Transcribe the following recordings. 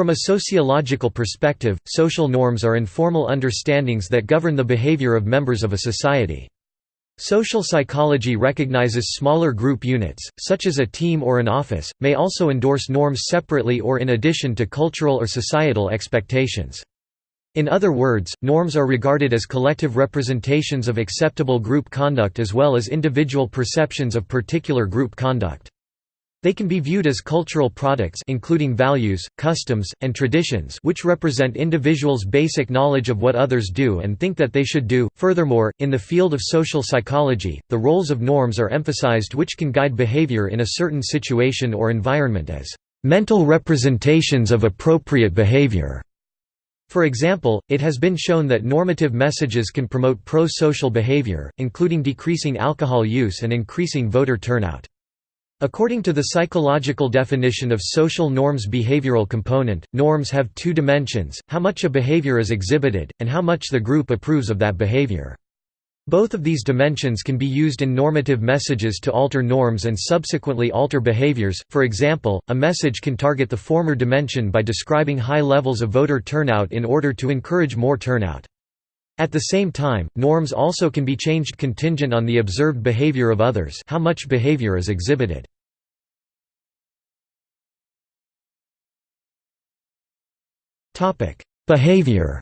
From a sociological perspective, social norms are informal understandings that govern the behavior of members of a society. Social psychology recognizes smaller group units, such as a team or an office, may also endorse norms separately or in addition to cultural or societal expectations. In other words, norms are regarded as collective representations of acceptable group conduct as well as individual perceptions of particular group conduct. They can be viewed as cultural products including values, customs, and traditions which represent individuals' basic knowledge of what others do and think that they should do. Furthermore, in the field of social psychology, the roles of norms are emphasized which can guide behavior in a certain situation or environment as mental representations of appropriate behavior. For example, it has been shown that normative messages can promote pro-social behavior, including decreasing alcohol use and increasing voter turnout. According to the psychological definition of social norms behavioral component, norms have two dimensions, how much a behavior is exhibited, and how much the group approves of that behavior. Both of these dimensions can be used in normative messages to alter norms and subsequently alter behaviors, for example, a message can target the former dimension by describing high levels of voter turnout in order to encourage more turnout. At the same time, norms also can be changed contingent on the observed behavior of others how much behavior is exhibited. behavior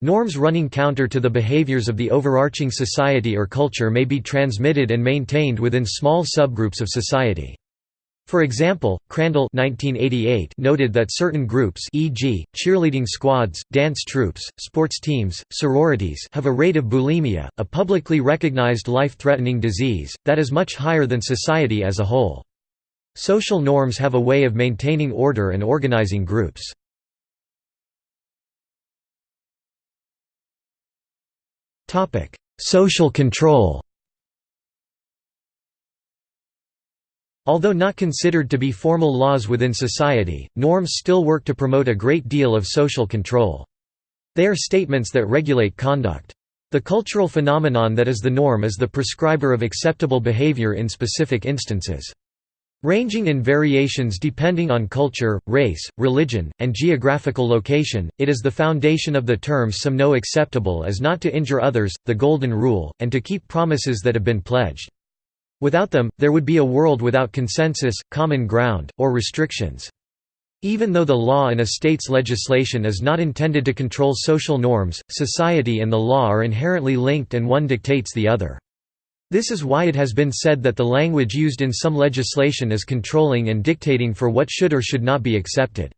Norms running counter to the behaviors of the overarching society or culture may be transmitted and maintained within small subgroups of society. For example, Crandall 1988 noted that certain groups e.g., cheerleading squads, dance troupes, sports teams, sororities have a rate of bulimia, a publicly recognized life-threatening disease, that is much higher than society as a whole. Social norms have a way of maintaining order and organizing groups. Social control Although not considered to be formal laws within society, norms still work to promote a great deal of social control. They are statements that regulate conduct. The cultural phenomenon that is the norm is the prescriber of acceptable behavior in specific instances. Ranging in variations depending on culture, race, religion, and geographical location, it is the foundation of the terms some know acceptable as not to injure others, the golden rule, and to keep promises that have been pledged. Without them, there would be a world without consensus, common ground, or restrictions. Even though the law in a state's legislation is not intended to control social norms, society and the law are inherently linked and one dictates the other. This is why it has been said that the language used in some legislation is controlling and dictating for what should or should not be accepted.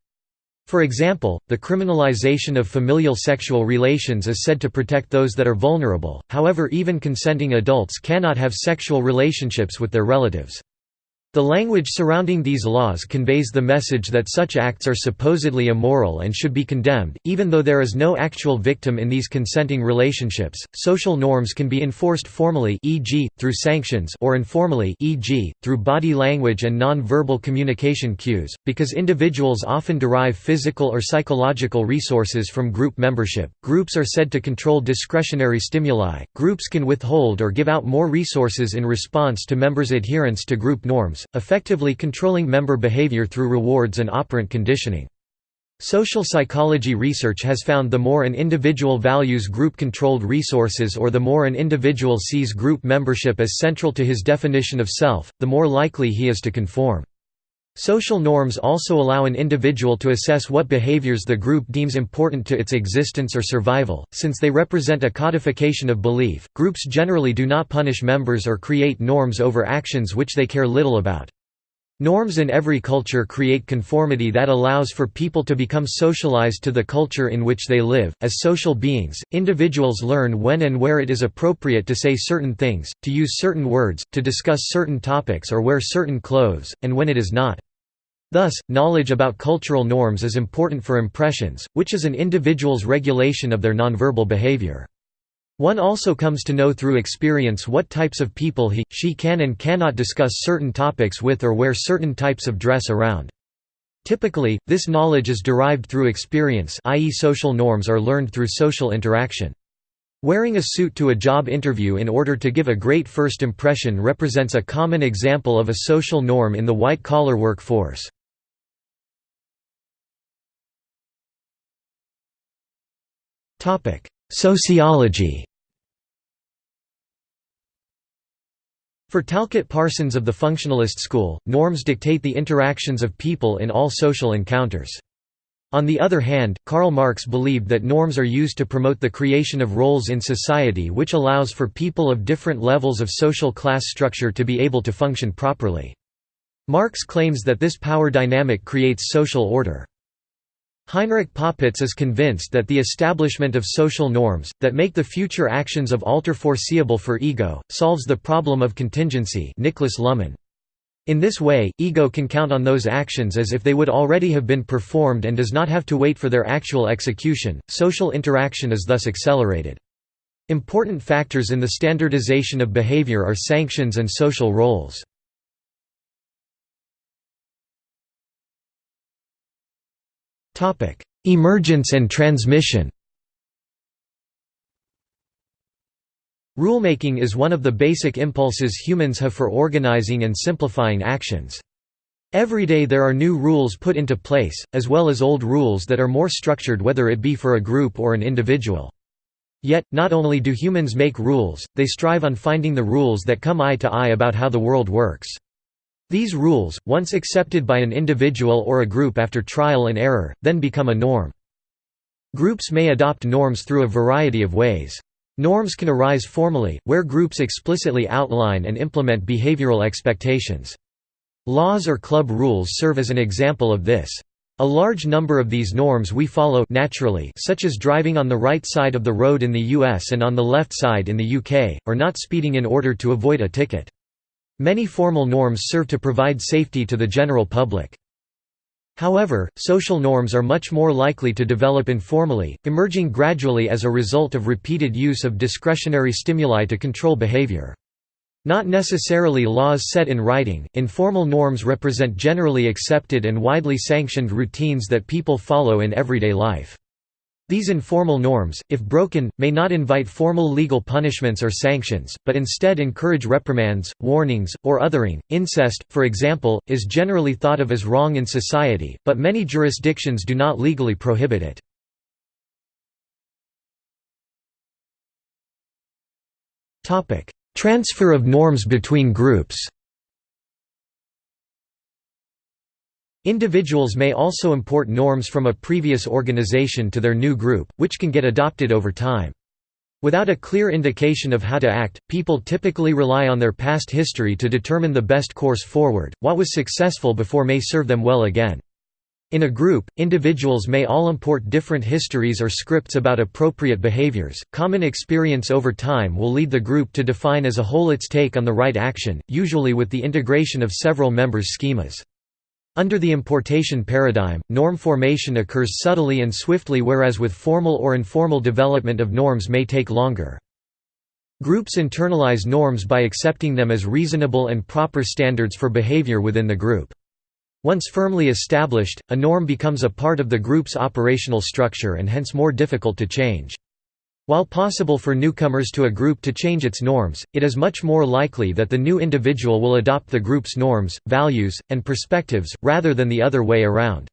For example, the criminalization of familial sexual relations is said to protect those that are vulnerable, however even consenting adults cannot have sexual relationships with their relatives. The language surrounding these laws conveys the message that such acts are supposedly immoral and should be condemned, even though there is no actual victim in these consenting relationships. Social norms can be enforced formally, e.g., through sanctions, or informally, e.g., through body language and non-verbal communication cues, because individuals often derive physical or psychological resources from group membership. Groups are said to control discretionary stimuli. Groups can withhold or give out more resources in response to members' adherence to group norms effectively controlling member behavior through rewards and operant conditioning. Social psychology research has found the more an individual values group-controlled resources or the more an individual sees group membership as central to his definition of self, the more likely he is to conform. Social norms also allow an individual to assess what behaviors the group deems important to its existence or survival. Since they represent a codification of belief, groups generally do not punish members or create norms over actions which they care little about. Norms in every culture create conformity that allows for people to become socialized to the culture in which they live. As social beings, individuals learn when and where it is appropriate to say certain things, to use certain words, to discuss certain topics or wear certain clothes, and when it is not. Thus, knowledge about cultural norms is important for impressions, which is an individual's regulation of their nonverbal behavior. One also comes to know through experience what types of people he, she can and cannot discuss certain topics with or wear certain types of dress around. Typically, this knowledge is derived through experience i.e. social norms are learned through social interaction. Wearing a suit to a job interview in order to give a great first impression represents a common example of a social norm in the white-collar workforce. Sociology For Talcott Parsons of the functionalist school, norms dictate the interactions of people in all social encounters. On the other hand, Karl Marx believed that norms are used to promote the creation of roles in society which allows for people of different levels of social class structure to be able to function properly. Marx claims that this power dynamic creates social order. Heinrich Popitz is convinced that the establishment of social norms, that make the future actions of alter foreseeable for ego, solves the problem of contingency Niklas Luhmann. In this way, ego can count on those actions as if they would already have been performed and does not have to wait for their actual execution. Social interaction is thus accelerated. Important factors in the standardization of behavior are sanctions and social roles. Emergence and transmission Rulemaking is one of the basic impulses humans have for organizing and simplifying actions. Every day there are new rules put into place, as well as old rules that are more structured whether it be for a group or an individual. Yet, not only do humans make rules, they strive on finding the rules that come eye to eye about how the world works. These rules, once accepted by an individual or a group after trial and error, then become a norm. Groups may adopt norms through a variety of ways. Norms can arise formally, where groups explicitly outline and implement behavioral expectations. Laws or club rules serve as an example of this. A large number of these norms we follow naturally such as driving on the right side of the road in the US and on the left side in the UK, or not speeding in order to avoid a ticket. Many formal norms serve to provide safety to the general public. However, social norms are much more likely to develop informally, emerging gradually as a result of repeated use of discretionary stimuli to control behavior. Not necessarily laws set in writing, informal norms represent generally accepted and widely sanctioned routines that people follow in everyday life. These informal norms, if broken, may not invite formal legal punishments or sanctions, but instead encourage reprimands, warnings, or othering. Incest, for example, is generally thought of as wrong in society, but many jurisdictions do not legally prohibit it. Transfer of norms between groups Individuals may also import norms from a previous organization to their new group, which can get adopted over time. Without a clear indication of how to act, people typically rely on their past history to determine the best course forward. What was successful before may serve them well again. In a group, individuals may all import different histories or scripts about appropriate behaviors. Common experience over time will lead the group to define as a whole its take on the right action, usually with the integration of several members' schemas. Under the importation paradigm, norm formation occurs subtly and swiftly whereas with formal or informal development of norms may take longer. Groups internalize norms by accepting them as reasonable and proper standards for behavior within the group. Once firmly established, a norm becomes a part of the group's operational structure and hence more difficult to change. While possible for newcomers to a group to change its norms, it is much more likely that the new individual will adopt the group's norms, values, and perspectives, rather than the other way around.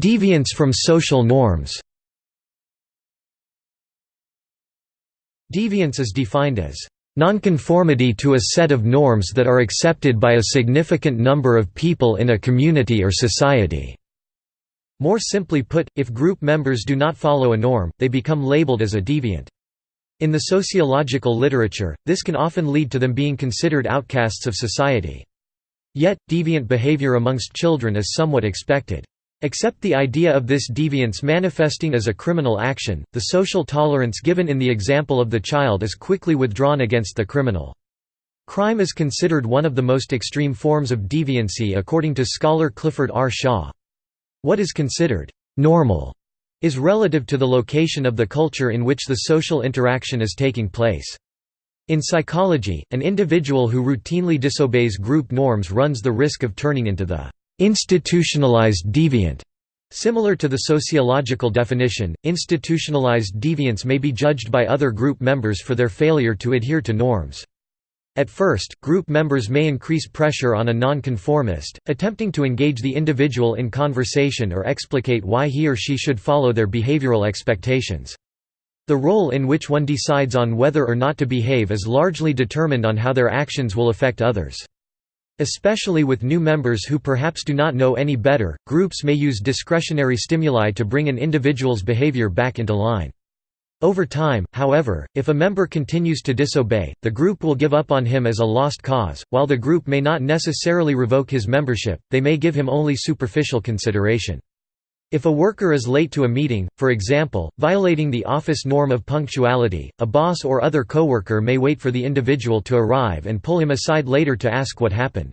Deviance from social norms Deviance is defined as Nonconformity to a set of norms that are accepted by a significant number of people in a community or society. More simply put, if group members do not follow a norm, they become labeled as a deviant. In the sociological literature, this can often lead to them being considered outcasts of society. Yet, deviant behavior amongst children is somewhat expected. Except the idea of this deviance manifesting as a criminal action, the social tolerance given in the example of the child is quickly withdrawn against the criminal. Crime is considered one of the most extreme forms of deviancy according to scholar Clifford R. Shaw. What is considered «normal» is relative to the location of the culture in which the social interaction is taking place. In psychology, an individual who routinely disobeys group norms runs the risk of turning into the institutionalized deviant. Similar to the sociological definition, institutionalized deviance may be judged by other group members for their failure to adhere to norms. At first, group members may increase pressure on a nonconformist, attempting to engage the individual in conversation or explicate why he or she should follow their behavioral expectations. The role in which one decides on whether or not to behave is largely determined on how their actions will affect others. Especially with new members who perhaps do not know any better, groups may use discretionary stimuli to bring an individual's behavior back into line. Over time, however, if a member continues to disobey, the group will give up on him as a lost cause. While the group may not necessarily revoke his membership, they may give him only superficial consideration. If a worker is late to a meeting, for example, violating the office norm of punctuality, a boss or other coworker may wait for the individual to arrive and pull him aside later to ask what happened.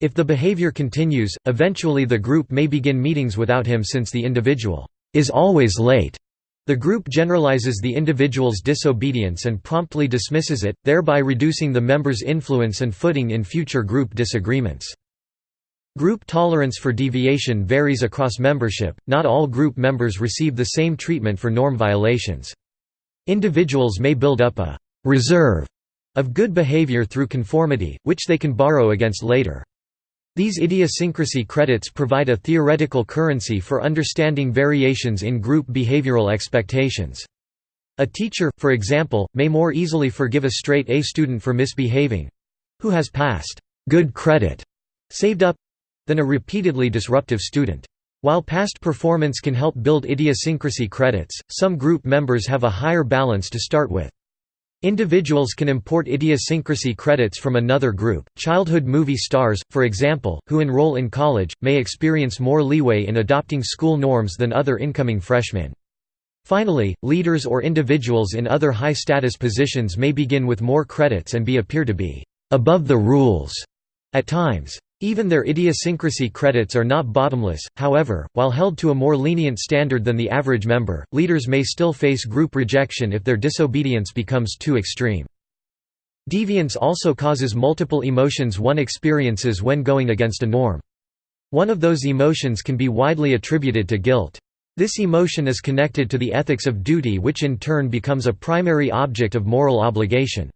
If the behavior continues, eventually the group may begin meetings without him since the individual is always late. The group generalizes the individual's disobedience and promptly dismisses it, thereby reducing the member's influence and footing in future group disagreements. Group tolerance for deviation varies across membership, not all group members receive the same treatment for norm violations. Individuals may build up a «reserve» of good behavior through conformity, which they can borrow against later. These idiosyncrasy credits provide a theoretical currency for understanding variations in group behavioral expectations. A teacher, for example, may more easily forgive a straight A student for misbehaving—who has passed good credit saved up than a repeatedly disruptive student. While past performance can help build idiosyncrasy credits, some group members have a higher balance to start with. Individuals can import idiosyncrasy credits from another group. Childhood movie stars, for example, who enroll in college, may experience more leeway in adopting school norms than other incoming freshmen. Finally, leaders or individuals in other high-status positions may begin with more credits and be appear to be above the rules at times. Even their idiosyncrasy credits are not bottomless, however, while held to a more lenient standard than the average member, leaders may still face group rejection if their disobedience becomes too extreme. Deviance also causes multiple emotions one experiences when going against a norm. One of those emotions can be widely attributed to guilt. This emotion is connected to the ethics of duty which in turn becomes a primary object of moral obligation.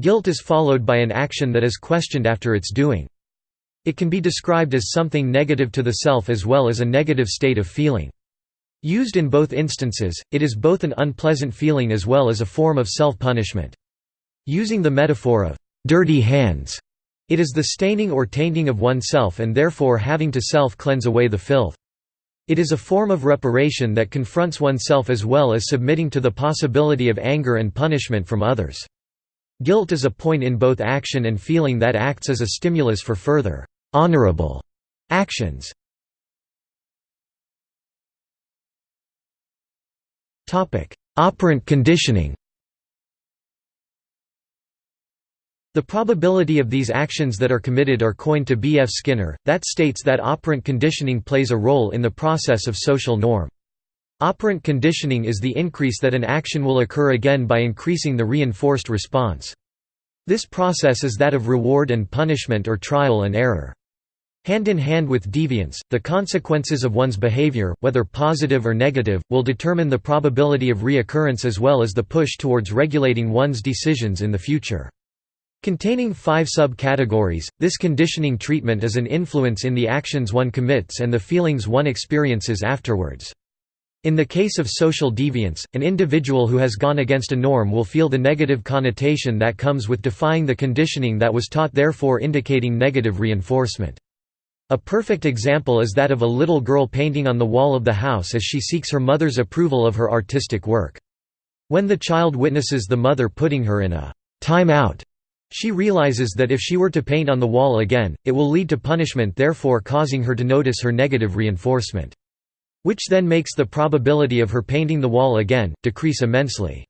Guilt is followed by an action that is questioned after its doing. It can be described as something negative to the self as well as a negative state of feeling. Used in both instances, it is both an unpleasant feeling as well as a form of self-punishment. Using the metaphor of «dirty hands», it is the staining or tainting of oneself and therefore having to self-cleanse away the filth. It is a form of reparation that confronts oneself as well as submitting to the possibility of anger and punishment from others. Guilt is a point in both action and feeling that acts as a stimulus for further honorable actions. Topic: Operant conditioning. The probability of these actions that are committed are coined to B. F. Skinner, that states that operant conditioning plays a role in the process of social norm. Operant conditioning is the increase that an action will occur again by increasing the reinforced response. This process is that of reward and punishment or trial and error. Hand in hand with deviance, the consequences of one's behavior, whether positive or negative, will determine the probability of reoccurrence as well as the push towards regulating one's decisions in the future. Containing five subcategories, this conditioning treatment is an influence in the actions one commits and the feelings one experiences afterwards. In the case of social deviance, an individual who has gone against a norm will feel the negative connotation that comes with defying the conditioning that was taught therefore indicating negative reinforcement. A perfect example is that of a little girl painting on the wall of the house as she seeks her mother's approval of her artistic work. When the child witnesses the mother putting her in a time out, she realizes that if she were to paint on the wall again, it will lead to punishment therefore causing her to notice her negative reinforcement. Which then makes the probability of her painting the wall again, decrease immensely.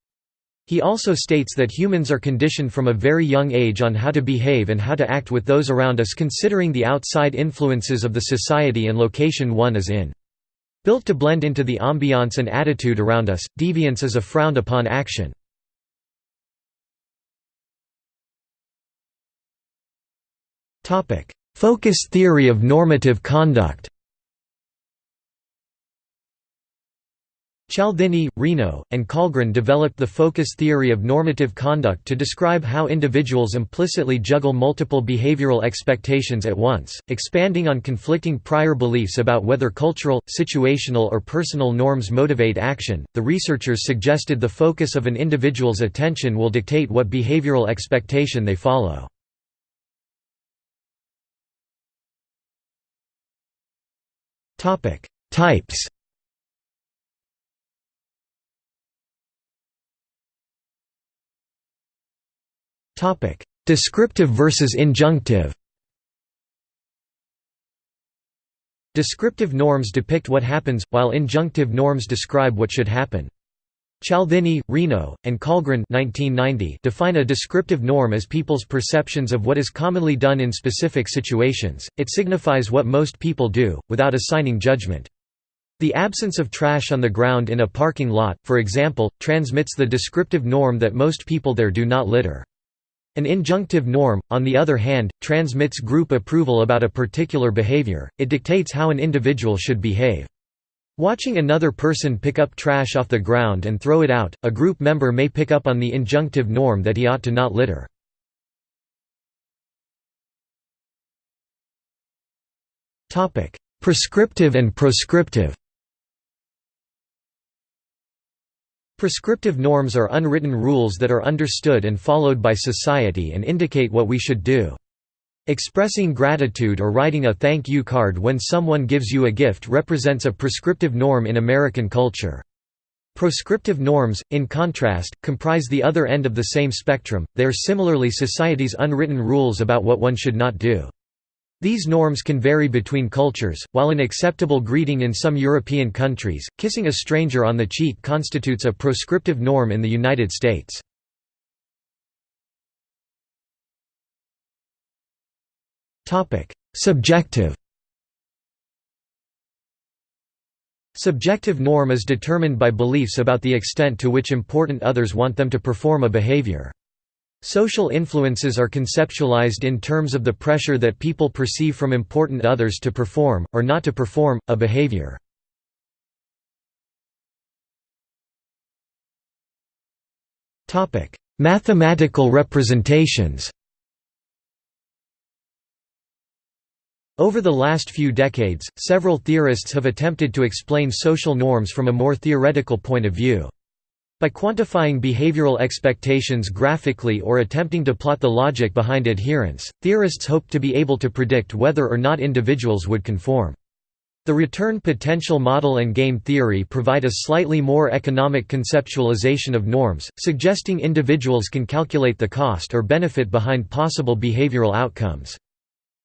He also states that humans are conditioned from a very young age on how to behave and how to act with those around us considering the outside influences of the society and location one is in. Built to blend into the ambiance and attitude around us, deviance is a frowned upon action. Focus theory of normative conduct Cialdini, Reno, and Kallgren developed the focus theory of normative conduct to describe how individuals implicitly juggle multiple behavioral expectations at once, expanding on conflicting prior beliefs about whether cultural, situational, or personal norms motivate action. The researchers suggested the focus of an individual's attention will dictate what behavioral expectation they follow. Types Topic: Descriptive versus injunctive. Descriptive norms depict what happens, while injunctive norms describe what should happen. Cialdini, Reno, and Kallgren define a descriptive norm as people's perceptions of what is commonly done in specific situations, it signifies what most people do, without assigning judgment. The absence of trash on the ground in a parking lot, for example, transmits the descriptive norm that most people there do not litter. An injunctive norm, on the other hand, transmits group approval about a particular behavior, it dictates how an individual should behave. Watching another person pick up trash off the ground and throw it out, a group member may pick up on the injunctive norm that he ought to not litter. Prescriptive and proscriptive Prescriptive norms are unwritten rules that are understood and followed by society and indicate what we should do. Expressing gratitude or writing a thank you card when someone gives you a gift represents a prescriptive norm in American culture. Proscriptive norms, in contrast, comprise the other end of the same spectrum, they are similarly society's unwritten rules about what one should not do. These norms can vary between cultures, while an acceptable greeting in some European countries, kissing a stranger on the cheek constitutes a proscriptive norm in the United States. Topic: Subjective Subjective norm is determined by beliefs about the extent to which important others want them to perform a behavior. Social influences are conceptualized in terms of the pressure that people perceive from important others to perform, or not to perform, a behavior. Mathematical representations Over the last few decades, several theorists have attempted to explain social norms from a more theoretical point of view. By quantifying behavioral expectations graphically or attempting to plot the logic behind adherence, theorists hope to be able to predict whether or not individuals would conform. The return potential model and game theory provide a slightly more economic conceptualization of norms, suggesting individuals can calculate the cost or benefit behind possible behavioral outcomes.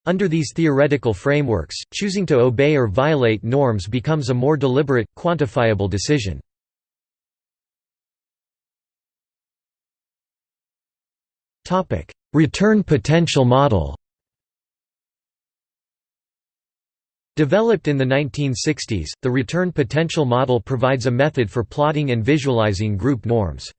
Under these theoretical frameworks, choosing to obey or violate norms becomes a more deliberate, quantifiable decision. Return potential model Developed in the 1960s, the return potential model provides a method for plotting and visualizing group norms.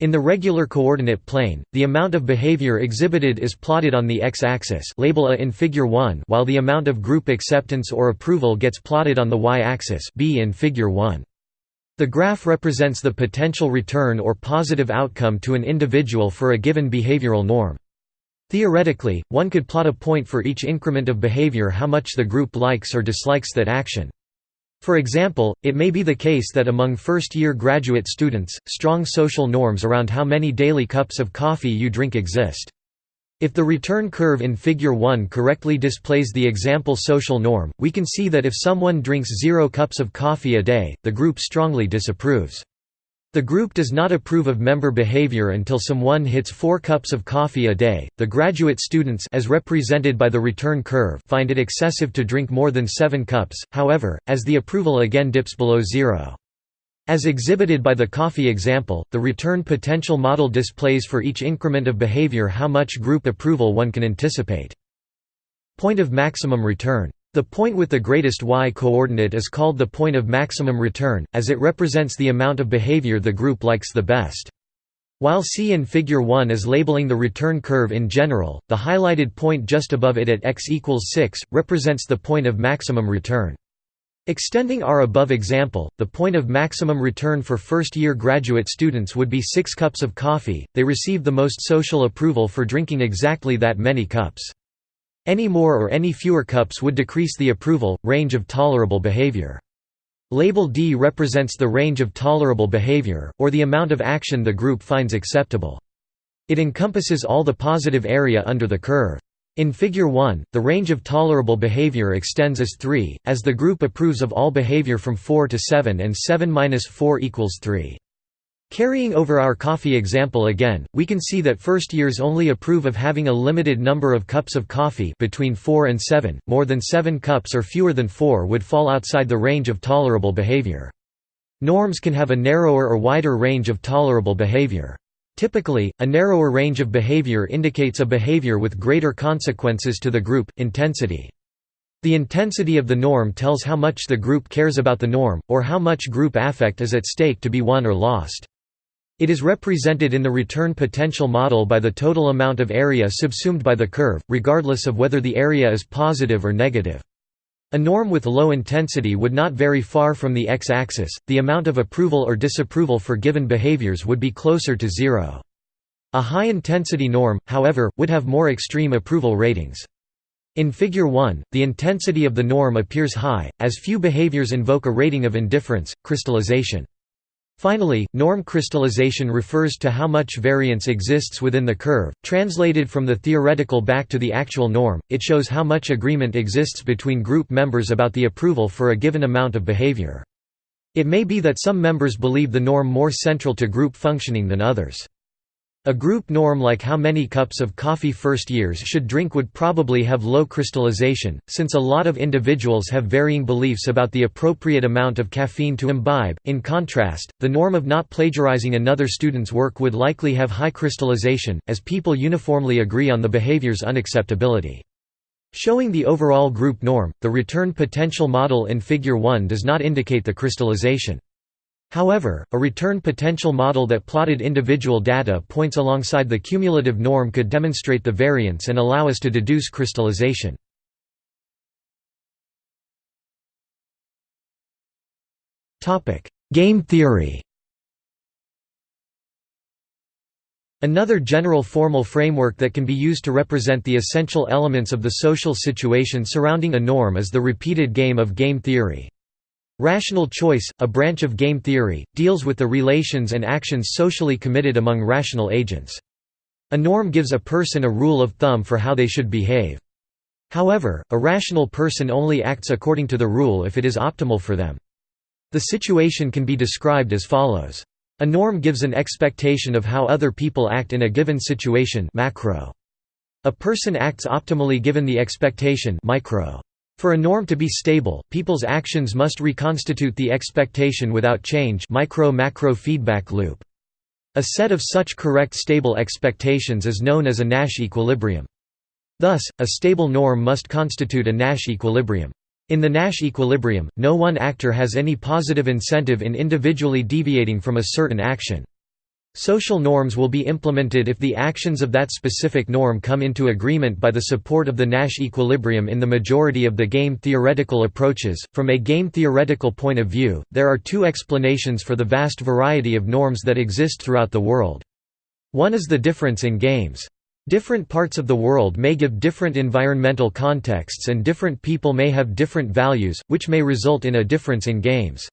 In the regular coordinate plane, the amount of behavior exhibited is plotted on the x-axis label A in figure 1 while the amount of group acceptance or approval gets plotted on the y-axis B in figure 1. The graph represents the potential return or positive outcome to an individual for a given behavioral norm. Theoretically, one could plot a point for each increment of behavior how much the group likes or dislikes that action. For example, it may be the case that among first-year graduate students, strong social norms around how many daily cups of coffee you drink exist. If the return curve in Figure 1 correctly displays the example social norm, we can see that if someone drinks zero cups of coffee a day, the group strongly disapproves. The group does not approve of member behavior until someone hits 4 cups of coffee a day. The graduate students as represented by the return curve find it excessive to drink more than 7 cups. However, as the approval again dips below 0. As exhibited by the coffee example, the return potential model displays for each increment of behavior how much group approval one can anticipate. Point of maximum return. The point with the greatest y-coordinate is called the point of maximum return, as it represents the amount of behavior the group likes the best. While C in Figure 1 is labeling the return curve in general, the highlighted point just above it at x equals 6, represents the point of maximum return. Extending our above example, the point of maximum return for first-year graduate students would be 6 cups of coffee, they receive the most social approval for drinking exactly that many cups. Any more or any fewer cups would decrease the approval, range of tolerable behavior. Label D represents the range of tolerable behavior, or the amount of action the group finds acceptable. It encompasses all the positive area under the curve. In Figure 1, the range of tolerable behavior extends as 3, as the group approves of all behavior from 4 to 7 and 7–4 equals 3. Carrying over our coffee example again, we can see that first years only approve of having a limited number of cups of coffee between 4 and 7, more than 7 cups or fewer than 4 would fall outside the range of tolerable behavior. Norms can have a narrower or wider range of tolerable behavior. Typically, a narrower range of behavior indicates a behavior with greater consequences to the group, intensity. The intensity of the norm tells how much the group cares about the norm, or how much group affect is at stake to be won or lost. It is represented in the return potential model by the total amount of area subsumed by the curve, regardless of whether the area is positive or negative. A norm with low intensity would not vary far from the x-axis, the amount of approval or disapproval for given behaviors would be closer to zero. A high-intensity norm, however, would have more extreme approval ratings. In Figure 1, the intensity of the norm appears high, as few behaviors invoke a rating of indifference, crystallization. Finally, norm crystallization refers to how much variance exists within the curve. Translated from the theoretical back to the actual norm, it shows how much agreement exists between group members about the approval for a given amount of behavior. It may be that some members believe the norm more central to group functioning than others. A group norm like how many cups of coffee first years should drink would probably have low crystallization, since a lot of individuals have varying beliefs about the appropriate amount of caffeine to imbibe. In contrast, the norm of not plagiarizing another student's work would likely have high crystallization, as people uniformly agree on the behavior's unacceptability. Showing the overall group norm, the return potential model in Figure 1 does not indicate the crystallization. However, a return potential model that plotted individual data points alongside the cumulative norm could demonstrate the variance and allow us to deduce crystallization. Game theory Another general formal framework that can be used to represent the essential elements of the social situation surrounding a norm is the repeated game of game theory. Rational choice, a branch of game theory, deals with the relations and actions socially committed among rational agents. A norm gives a person a rule of thumb for how they should behave. However, a rational person only acts according to the rule if it is optimal for them. The situation can be described as follows. A norm gives an expectation of how other people act in a given situation macro. A person acts optimally given the expectation micro. For a norm to be stable, people's actions must reconstitute the expectation without change micro-macro feedback loop. A set of such correct stable expectations is known as a Nash equilibrium. Thus, a stable norm must constitute a Nash equilibrium. In the Nash equilibrium, no one actor has any positive incentive in individually deviating from a certain action. Social norms will be implemented if the actions of that specific norm come into agreement by the support of the Nash equilibrium in the majority of the game theoretical approaches. From a game theoretical point of view, there are two explanations for the vast variety of norms that exist throughout the world. One is the difference in games. Different parts of the world may give different environmental contexts and different people may have different values, which may result in a difference in games.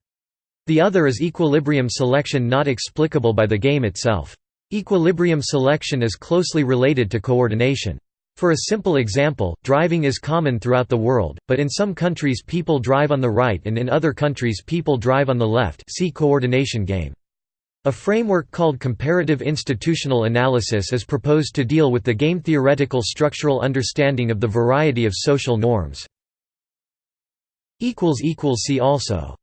The other is equilibrium selection not explicable by the game itself. Equilibrium selection is closely related to coordination. For a simple example, driving is common throughout the world, but in some countries people drive on the right and in other countries people drive on the left see coordination game. A framework called comparative institutional analysis is proposed to deal with the game theoretical structural understanding of the variety of social norms. See also